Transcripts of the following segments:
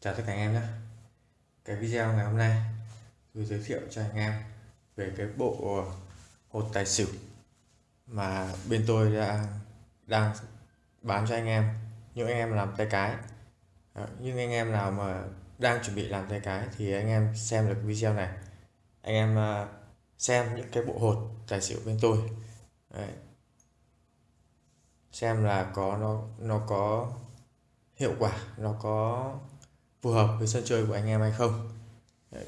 Chào tất cả anh em nhé. Cái video ngày hôm nay tôi giới thiệu cho anh em về cái bộ hột tài xỉu mà bên tôi đã, đang bán cho anh em. Những anh em làm tay cái. Ờ, Nhưng anh em nào mà đang chuẩn bị làm tay cái thì anh em xem được video này. Anh em ờ, xem những cái bộ hột tài xỉu bên tôi. Đấy. xem là có nó nó có hiệu quả, nó có phù hợp với sân chơi của anh em hay không?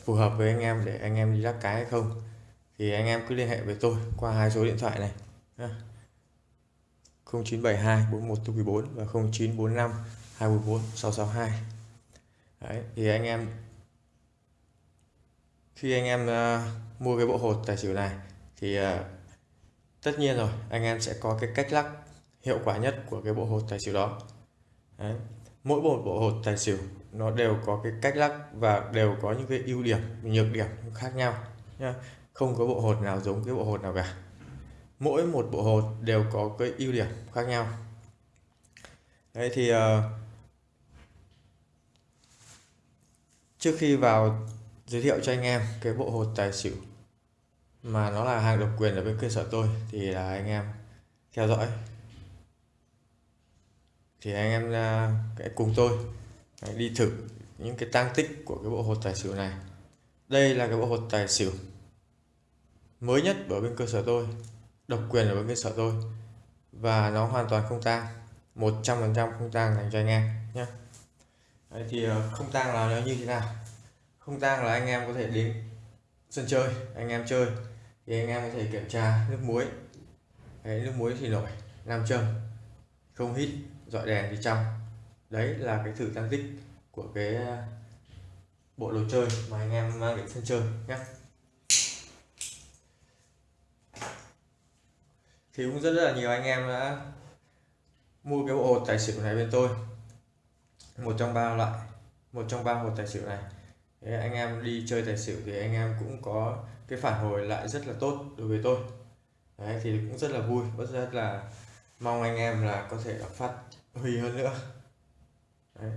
Phù hợp với anh em để anh em đi lắc cái hay không? Thì anh em cứ liên hệ với tôi qua hai số điện thoại này 0972 41 và 0945 244 662 Đấy, thì anh em khi anh em uh, mua cái bộ hột tài xỉu này thì uh, tất nhiên rồi anh em sẽ có cái cách lắc hiệu quả nhất của cái bộ hột tài xỉu đó. Đấy. mỗi bộ bộ hột tài xỉu nó đều có cái cách lắc và đều có những cái ưu điểm nhược điểm khác nhau nhá. Không có bộ hột nào giống cái bộ hột nào cả. Mỗi một bộ hột đều có cái ưu điểm khác nhau. Đấy thì uh, trước khi vào giới thiệu cho anh em cái bộ hột tài xỉu mà nó là hàng độc quyền ở bên cơ sở tôi thì là anh em theo dõi. Thì anh em uh, cùng tôi đi thử những cái tăng tích của cái bộ hột tài xỉu này. Đây là cái bộ hột tài xỉu mới nhất ở bên cơ sở tôi độc quyền ở bên cơ sở tôi. Và nó hoàn toàn không tang 100% không tang dành cho anh em nhé. Đấy, thì ờ, không tang là nó như thế nào? Không tang là anh em có thể đến sân chơi anh em chơi thì anh em có thể kiểm tra nước muối. Đấy, nước muối thì nổi nam châm không hít dọi đèn thì trong đấy là cái thử tăng tích của cái ờ, bộ đồ chơi mà anh em mang đến sân chơi nhé. Thì cũng rất, là nhiều anh em đã mua cái bộ hột tài xỉu này bên tôi. Một trong ba loại một trong ba hột tài xỉu này. Thế anh em đi chơi tài xỉu thì anh em cũng có cái phản hồi lại rất là tốt đối với tôi. Đấy, thì cũng rất là vui rất là mong anh em là có thể phát huy hơn nữa. Đấy,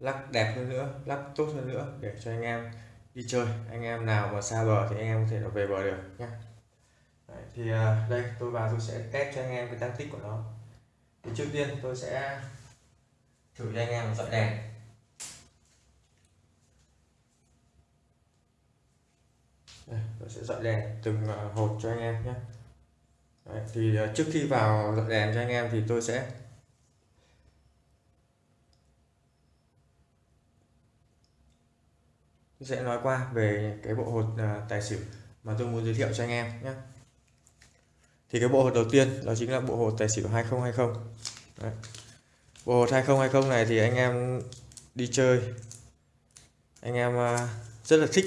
lắc đẹp hơn nữa lắc tốt hơn nữa để cho anh em đi chơi. Anh em nào mà xa bờ thì anh em có thể là về bờ được nhé Đấy, thì uh, đây tôi vào tôi sẽ test cho anh em cái tăng tích của nó. Thì trước tiên tôi sẽ thử cho anh em dọi đèn. Đây, tôi sẽ dọi đèn từng à, hộp hột cho anh em nhé Đấy, thì à, trước khi vào dọi đèn cho anh em thì tôi sẽ sẽ nói qua về cái bộ hột à, tài xỉu mà tôi muốn giới thiệu cho anh em nhé. Thì cái bộ hột đầu tiên đó chính là bộ hột tài xỉu 2020 Đấy. bộ hột 2020 này thì anh em đi chơi anh em à, rất là thích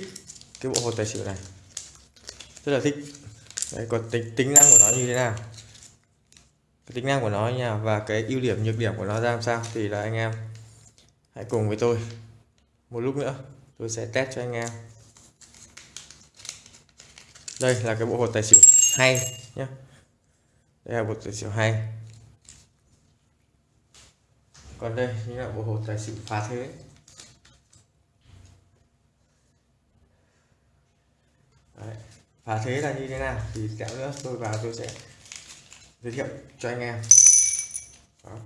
cái bộ hột tài xỉu này. Rất là thích. Đấy, còn tính tính năng của nó như thế nào? Cái tính năng của nó nha và cái ưu điểm nhược điểm của nó ra làm sao thì là anh em hãy cùng với tôi. Một lúc nữa tôi sẽ test cho anh em. Đây là cái bộ hột tài xỉu hay nhé đây là bộ tài xỉu hay. Còn đây chính là bộ hột tài xỉu phá thế. Đấy. phá thế là như thế nào thì kẹo nữa. Tôi vào tôi sẽ giới thiệu cho anh em. Đó.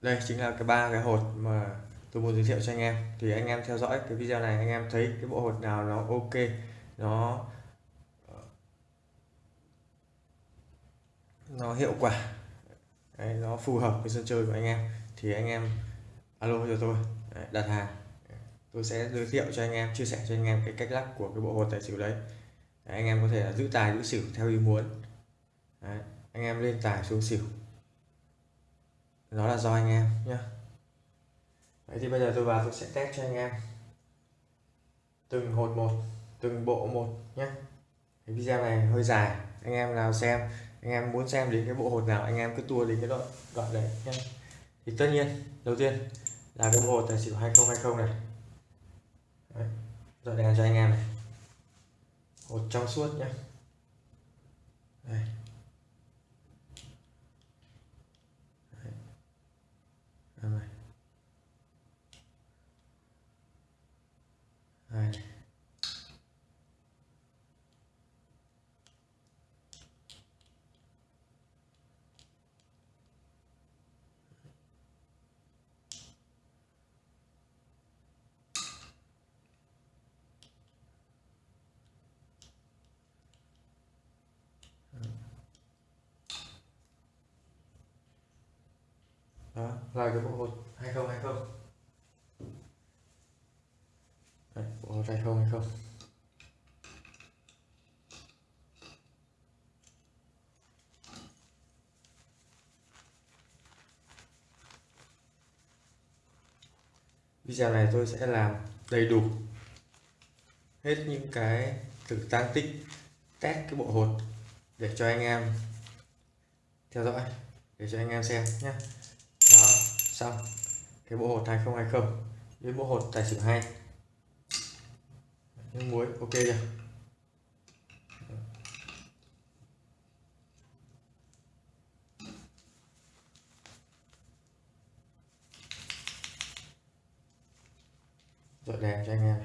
đây chính là cái ba cái hột mà tôi muốn giới thiệu cho anh em. Thì anh em theo dõi cái video này anh em thấy cái bộ hột nào nó ok nó nó hiệu quả. Đấy, nó phù hợp với sân chơi của anh em. Thì anh em alo cho tôi. Đấy, đặt hàng. Tôi sẽ giới thiệu cho anh em chia sẻ cho anh em cái cách lắc của cái bộ hột tài xỉu đấy, đấy anh em có thể là giữ tài giữ xỉu theo ý muốn. Đấy, anh em lên tài xuống xỉu. Nó là do anh em nhé đấy thì bây giờ tôi vào tôi sẽ test cho anh em. Từng hột một từng bộ một nhé. Cái video này hơi dài. Anh em nào xem anh em muốn xem đến cái bộ hột nào anh em cứ tua đến cái đoạn đoạn đấy nhé. Thì tất nhiên đầu tiên là cái bộ hột tài xỉu 2020 này. Đấy, rồi đèn cho anh em này. Hột trong suốt nhé. Đây đó là cái bộ hột 2020 Đây, bộ hột 2020 video này tôi sẽ làm đầy đủ hết những cái từ tăng tích test cái bộ hột để cho anh em theo dõi để cho anh em xem nhé xong. Cái bộ hột 2020 với bộ hột tài xỉu 2 nước muối, ok chưa? Dọi đèn cho anh em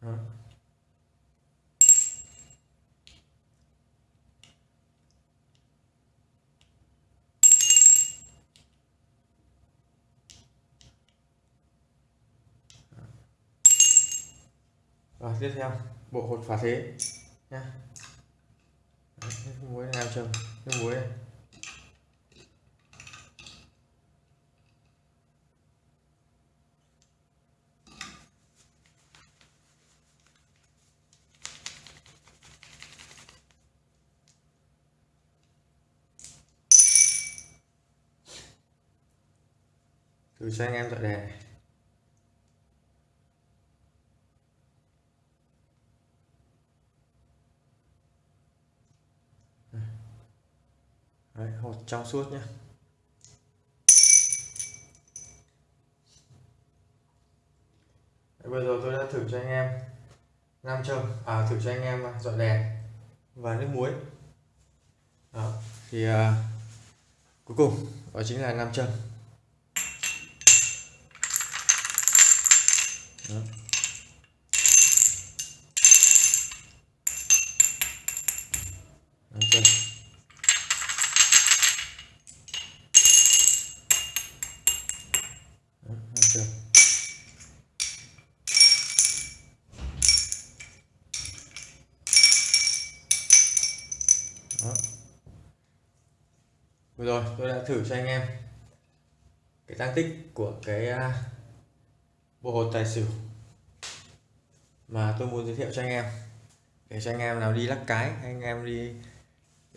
Đó. Vâng, tiếp theo. Bộ hột phá thế. Nha. Muối này chồng nước muối này. thử cho anh em dọn đèn này Đấy, hột trong suốt nhé. Bây giờ tôi đã thử cho anh em nam châm à thử cho anh em dọi đèn và nước muối. Đó thì à, cuối cùng đó chính là nam châm. Đó. nam châm. Vừa rồi tôi đã thử cho anh em cái tăng tích của cái à, bộ hột tài xỉu mà tôi muốn giới thiệu cho anh em. Để cho anh em nào đi lắc cái anh em đi,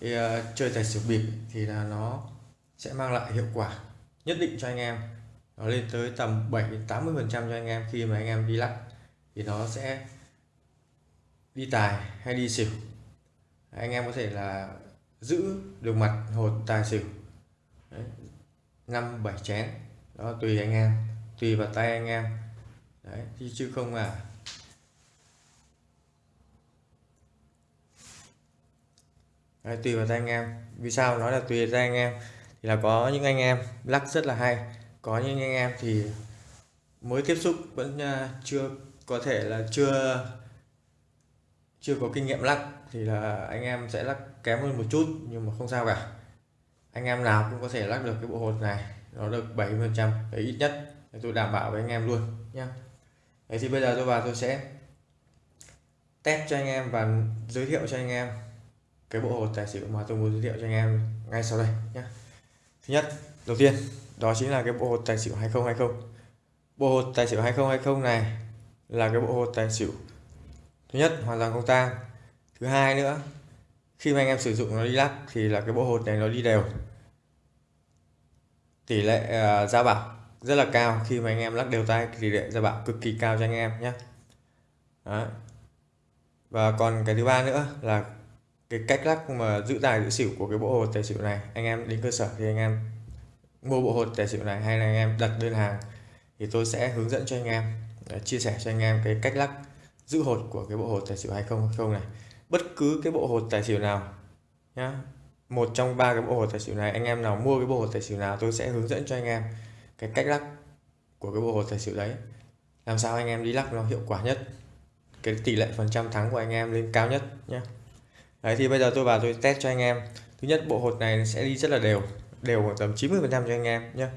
đi uh, chơi tài xỉu bịp thì là nó sẽ mang lại hiệu quả nhất định cho anh em. Nó lên tới tầm 7 đến 80 phần trăm cho anh em khi mà anh em đi lắc thì nó sẽ đi tài hay đi xỉu. Anh em có thể là giữ được mặt hột tài xỉu năm bảy chén. Đó tùy anh em tùy vào tay anh em. Đấy chứ không à đấy, tùy vào tay anh em. Vì sao nói là tùy vào tay anh em? Thì là có những anh em lắc rất là hay. Có những anh em thì mới tiếp xúc vẫn à, chưa có thể là chưa chưa có kinh nghiệm lắc. Thì là anh em sẽ lắc kém hơn một chút nhưng mà không sao cả anh em nào cũng có thể lắc được cái bộ hột này, nó được 70 phần trăm ít nhất. Tôi đảm bảo với anh em luôn nhé Đấy, thì bây giờ tôi vào tôi sẽ test cho anh em và giới thiệu cho anh em cái bộ hột tài xỉu mà tôi muốn giới thiệu cho anh em ngay sau đây nhé thứ nhất, đầu tiên, đó chính là cái bộ hột tài xỉu 2020 bộ hột tài xỉu 2020 này là cái bộ hột tài xỉu thứ nhất, hoàn toàn không tang. Thứ hai nữa, khi mà anh em sử dụng nó đi lắc thì là cái bộ hột này nó đi đều tỷ lệ ờ, ra bảo rất là cao. Khi mà anh em lắc đều tay tỷ lệ ra bảo cực kỳ cao cho anh em nhé Đấy. và còn cái thứ ba nữa là cái cách lắc mà giữ tài giữ xỉu của cái bộ hột tài xỉu này. Anh em đến cơ sở thì anh em mua bộ hột tài xỉu này hay là anh em đặt đơn hàng thì tôi sẽ hướng dẫn cho anh em ờ, chia sẻ cho anh em cái cách lắc giữ hột của cái bộ hột tài xỉu 2020 này. Bất cứ cái bộ hột tài xỉu nào nhá một trong ba cái bộ hột tài xỉu này, anh em nào mua cái bộ hột tài xỉu nào tôi sẽ hướng dẫn cho anh em cái cách lắc của cái bộ hột tài xỉu đấy. Làm sao anh em đi lắc nó hiệu quả nhất, cái tỷ lệ phần trăm thắng của anh em lên cao nhất nhé đấy, thì bây giờ tôi vào tôi test cho anh em. Thứ nhất, bộ hột này sẽ đi rất là đều đều khoảng tầm 90 phần trăm cho anh em nhé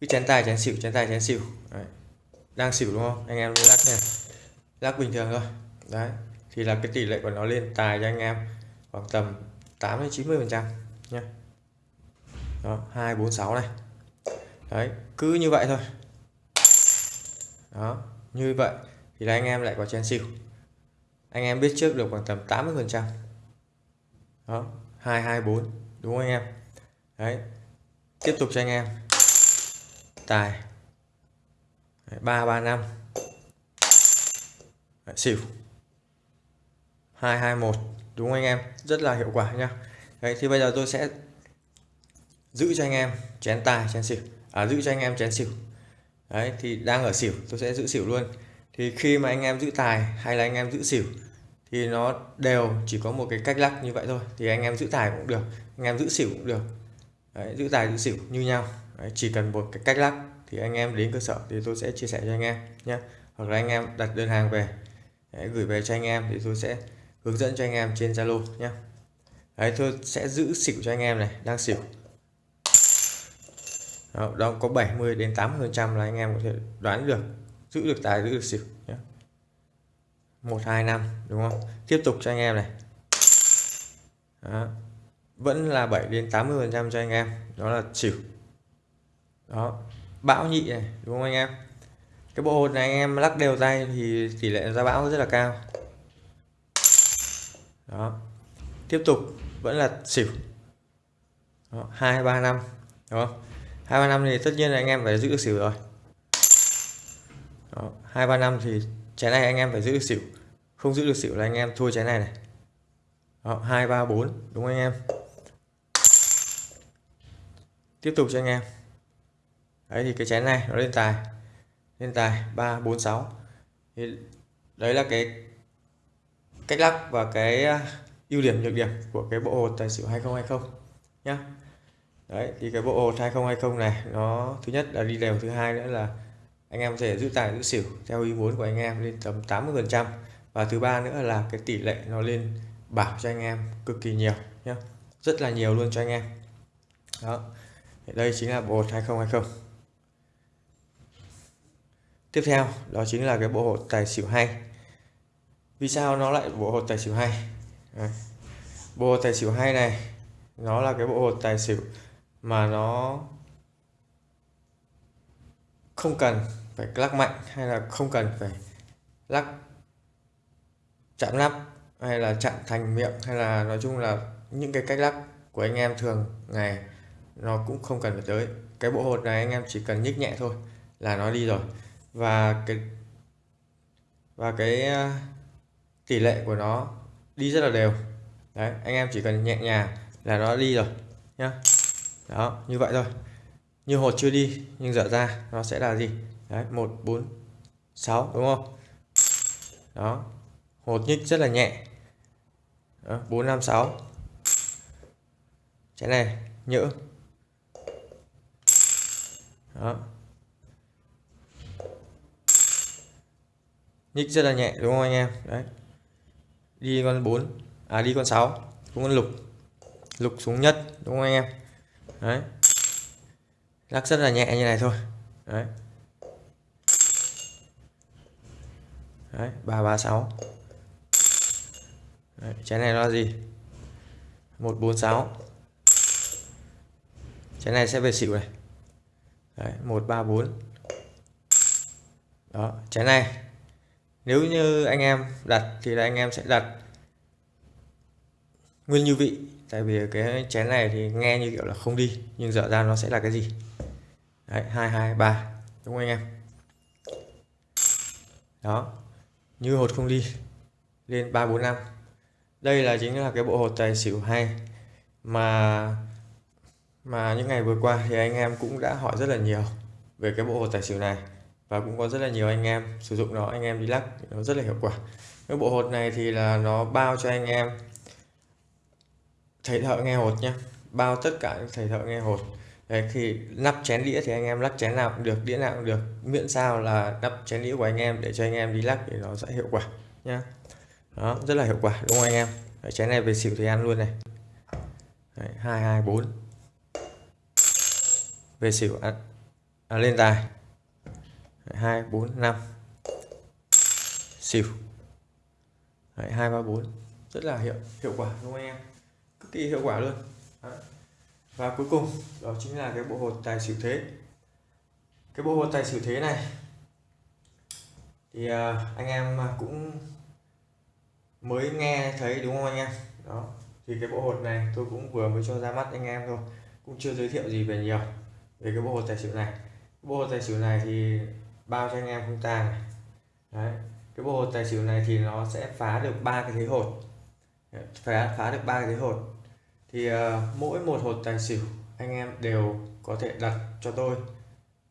cứ chén tài, chén xỉu, chén tài, chén xỉu. Đấy. đang xỉu đúng không? Anh em lắc nha lắc bình thường thôi. Đấy, thì là cái tỷ lệ của nó lên tài cho anh em khoảng tầm 8 đến 90 phần trăm nha đó 246 này. Đấy, cứ như vậy thôi. Đó, như vậy thì là anh em lại có chén xỉu anh em biết trước được khoảng tầm 80 phần trăm. Đó 224 đúng không anh em? Đấy, tiếp tục cho anh em. Tài. Ba ba, năm. Xỉu hai hai, một đúng không anh em rất là hiệu quả nhá đấy thì bây giờ tôi sẽ giữ cho anh em chén tài chén xỉu à giữ cho anh em chén xỉu đấy thì đang ở xỉu tôi sẽ giữ xỉu luôn thì khi mà anh em giữ tài hay là anh em giữ xỉu thì nó đều chỉ có một cái cách lắc như vậy thôi thì anh em giữ tài cũng được anh em giữ xỉu cũng được đấy, giữ tài giữ xỉu như nhau đấy, chỉ cần một cái cách lắc thì anh em đến cơ sở thì tôi sẽ chia sẻ cho anh em nhé hoặc là anh em đặt đơn hàng về đấy, gửi về cho anh em thì tôi sẽ hướng dẫn cho anh em trên Zalo nhé. Đấy tôi sẽ giữ xỉu cho anh em này đang xỉu. Đó, đó có 70 đến 80 phần trăm là anh em có thể đoán được giữ được tài giữ được xỉu nhé. Một hai năm đúng không? Tiếp tục cho anh em này. Đó. vẫn là 7 đến 80 phần trăm cho anh em đó là xỉu. Đó bão nhị này đúng không anh em? Cái bộ hột này anh em lắc đều tay thì tỷ lệ ra bão rất là cao đó. Tiếp tục, vẫn là xỉu. Hai, ba, năm. Đúng không? Hai, ba, năm thì tất nhiên là anh em phải giữ được xỉu rồi. Hai, ba, năm thì trái này anh em phải giữ được xỉu. Không giữ được xỉu là anh em thua trái này này. Hai, ba, bốn, đúng không anh em? Tiếp tục cho anh em. Đấy thì cái chén này nó lên tài. Lên tài, ba, bốn, sáu. Thì đấy là cái cách lắc và cái à, ưu điểm nhược điểm của cái bộ hột tài xỉu 2020 nhá. Đấy, thì cái bộ hột 2020 này, nó thứ nhất là đi đều, thứ hai nữa là anh em có thể giữ tài, giữ xỉu theo ý muốn của anh em lên tầm 80 phần trăm và thứ ba nữa là cái tỷ lệ nó lên bảo cho anh em cực kỳ nhiều nhé rất là nhiều luôn cho anh em. Đó đây chính là bộ hột 2020 tiếp theo, đó chính là cái bộ hột tài xỉu hay vì sao nó lại bộ hột tài xỉu hay? Bộ hột tài xỉu hay này, nó là cái bộ hột tài xỉu mà nó không cần phải lắc mạnh hay là không cần phải lắc chạm nắp hay là chạm thành miệng hay là nói chung là những cái cách lắc của anh em thường ngày nó cũng không cần phải tới. Cái bộ hột này anh em chỉ cần nhích nhẹ thôi là nó đi rồi. Và cái và cái tỷ lệ của nó đi rất là đều. Đấy, anh em chỉ cần nhẹ nhàng là nó đi rồi, nhá. Đó, như vậy thôi. Như hột chưa đi, nhưng dở ra, nó sẽ là gì? Đấy, một, bốn, sáu, đúng không? Đó, hột nhích rất là nhẹ. Bốn, năm, sáu. Cái này, nhỡ. Đó. Nhích rất là nhẹ, đúng không anh em? Đấy đi con 4 à đi con 6 xuống con lục. Lục xuống nhất, đúng không anh em? Đấy. Lắc rất là nhẹ như này thôi. Đấy. Đấy, ba ba, sáu. Trái này là gì? Một, bốn, sáu. Trái này sẽ về xỉu này. Đấy, một, ba, bốn. Đó trái này nếu như anh em đặt thì là anh em sẽ đặt nguyên như vị. Tại vì cái chén này thì nghe như kiểu là không đi, nhưng dở ra nó sẽ là cái gì? Đấy, hai hai, ba, đúng không anh em? Đó, như hột không đi, lên ba, bốn, năm. Đây là chính là cái bộ hột tài xỉu hay. Mà mà những ngày vừa qua thì anh em cũng đã hỏi rất là nhiều về cái bộ hột tài xỉu này và cũng có rất là nhiều anh em sử dụng nó anh em đi lắc nó rất là hiệu quả. Cái bộ hột này thì là nó bao cho anh em thầy thợ nghe hột nhé bao tất cả những thầy thợ nghe hột. Đấy, khi nắp chén đĩa thì anh em lắc chén nào cũng được đĩa nào cũng được. Miễn sao là nắp chén đĩa của anh em để cho anh em đi lắc thì nó sẽ hiệu quả nhá. Đó rất là hiệu quả đúng không anh em? Đấy, chén này về xỉu thì ăn luôn này. Hai hai bốn. Về xỉu ăn à, lên tài hai bốn năm. Xỉu Đấy, 2 3 4 rất là hiệu hiệu quả đúng không anh em? Cực kỳ hiệu quả luôn. Đấy. và cuối cùng đó chính là cái bộ hột tài xỉu thế. Cái bộ hột tài xỉu thế này. Thì uh, anh em cũng mới nghe thấy đúng không anh em? Đó. Thì cái bộ hột này tôi cũng vừa mới cho ra mắt anh em thôi. Cũng chưa giới thiệu gì về nhiều về cái bộ hột tài xỉu này. Bộ hột tài xỉu này thì bao cho anh em không tàng này. Đấy cái bộ hột tài xỉu này thì nó sẽ phá được ba cái thế hột. Phá phá được ba cái thế hột. Thì uh, mỗi một hột tài xỉu anh em đều có thể đặt cho tôi.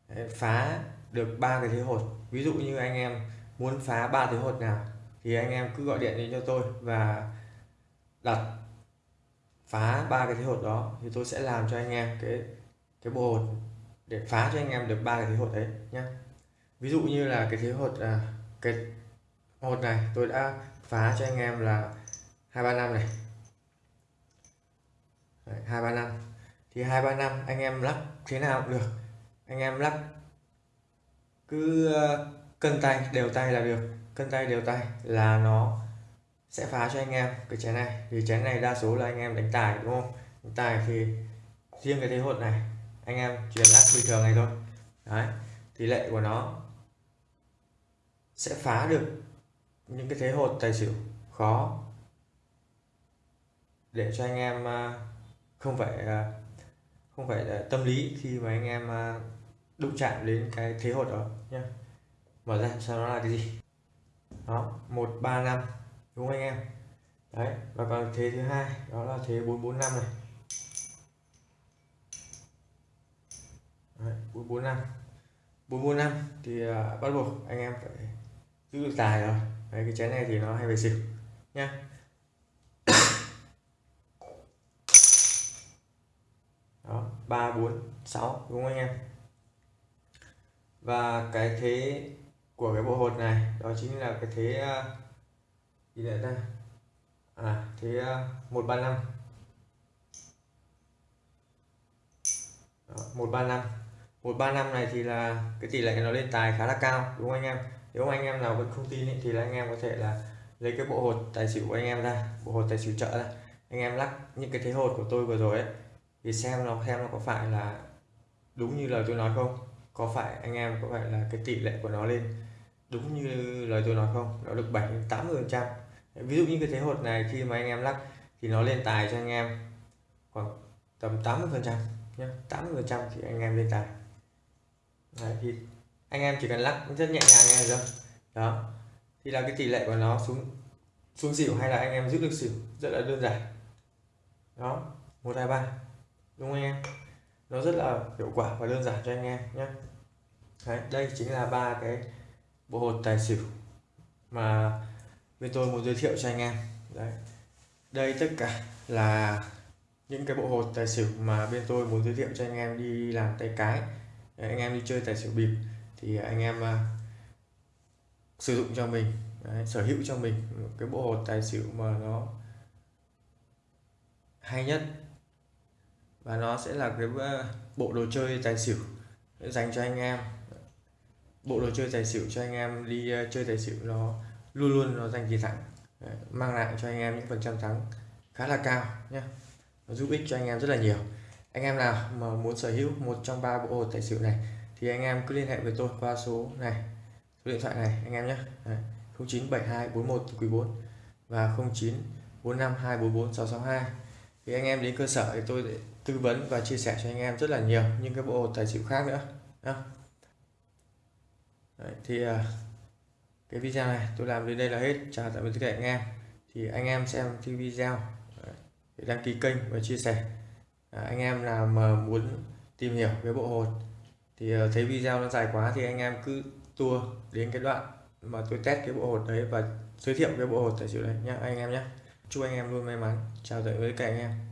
Đấy, phá được ba cái thế hột. Ví dụ như anh em muốn phá ba thế hột nào thì anh em cứ gọi điện đến cho tôi và đặt phá ba cái thế hột đó thì tôi sẽ làm cho anh em cái cái bộ hột để phá cho anh em được ba cái thế hột đấy nhé ví dụ như là cái thế hột à, cái hột này tôi đã phá cho anh em là hai ba năm này. Hai ba năm. Thì hai ba năm anh em lắc thế nào cũng được. Anh em lắc cứ ờ, cân tay đều tay là được. Cân tay đều tay là nó sẽ phá cho anh em cái chén này. Vì chén này đa số là anh em đánh tài đúng không? Đánh tài thì riêng cái thế hột này anh em chuyển lắc bình thường này thôi. Đấy tỷ lệ của nó sẽ phá được những cái thế hột tài xỉu khó để cho anh em à, không phải à, không phải là tâm lý khi mà anh em à, đụng chạm đến cái thế hột đó nhé mở ra sau đó là cái gì. Đó một ba năm đúng không anh em? Đấy và còn thế thứ hai đó là thế bốn bốn năm này. Bốn bốn năm. Bốn bốn năm thì uh, bắt buộc anh em phải giữ được tài rồi đấy, cái chén này thì nó hay về xỉu nha. Đó ba bốn sáu đúng không anh em? Và cái thế của cái bộ hột này đó chính là cái thế ờ, gì đấy ta? À thế ờ, một ba năm. Một ba năm. Một ba năm này thì là cái tỷ lệ nó lên tài khá là cao đúng không anh em? Nếu anh em nào vẫn không tin ý, thì là anh em có thể là lấy cái bộ hột tài xỉu của anh em ra bộ hột tài xỉu chợ ra. Anh em lắc những cái thế hột của tôi vừa rồi ấy thì xem nó xem nó có phải là đúng như lời tôi nói không? Có phải anh em có phải là cái tỷ lệ của nó lên đúng như lời tôi nói không? Nó được 7 80 phần trăm. Ví dụ như cái thế hột này khi mà anh em lắc thì nó lên tài cho anh em khoảng tầm 80 phần trăm nhé 80 phần trăm thì anh em lên tài. Đấy, thì anh em chỉ cần lắc rất nhẹ nhàng nghe được đó. Thì là cái tỷ lệ của nó xuống xuống xỉu hay là anh em giữ được xỉu? Rất là đơn giản. Đó. Một hai ba. Đúng không anh em? Nó rất là hiệu quả và đơn giản cho anh em nhé Đấy, đây chính là ba cái bộ hột tài xỉu mà bên tôi muốn giới thiệu cho anh em. Đấy. đây tất cả là những cái bộ hột tài xỉu mà bên tôi muốn giới thiệu cho anh em đi làm tay cái. Đấy, anh em đi chơi tài xỉu bịp thì anh em à, sử dụng cho mình Đấy, sở hữu cho mình một cái bộ hột tài xỉu mà nó hay nhất. Và nó sẽ là cái à, bộ đồ chơi tài xỉu dành cho anh em. Bộ đồ chơi tài xỉu cho anh em đi à, chơi tài xỉu nó luôn luôn nó giành chiến thắng mang lại cho anh em những phần trăm thắng khá là cao nhé nó giúp ích cho anh em rất là nhiều. Anh em nào mà muốn sở hữu một trong ba bộ hột tài xỉu này thì anh em cứ liên hệ với tôi qua số này số điện thoại này anh em nhé. 097241 quý 4 và 0945244662 thì anh em đến cơ sở thì tôi sẽ tư vấn và chia sẻ cho anh em rất là nhiều những cái bộ hột tài xỉu khác nữa. Đấy, thì à, cái video này tôi làm đến đây là hết. Chào tạm biệt tất cả anh em. Thì anh em xem video để đăng ký kênh và chia sẻ. À, anh em nào mà muốn tìm hiểu cái bộ hột thì ờ, thấy video nó dài quá thì anh em cứ tua đến cái đoạn mà tôi test cái bộ hột đấy và giới thiệu cái bộ hột tại xỉu đấy nhá, anh em nhé chúc anh em luôn may mắn, chào tạm biệt các cả anh em.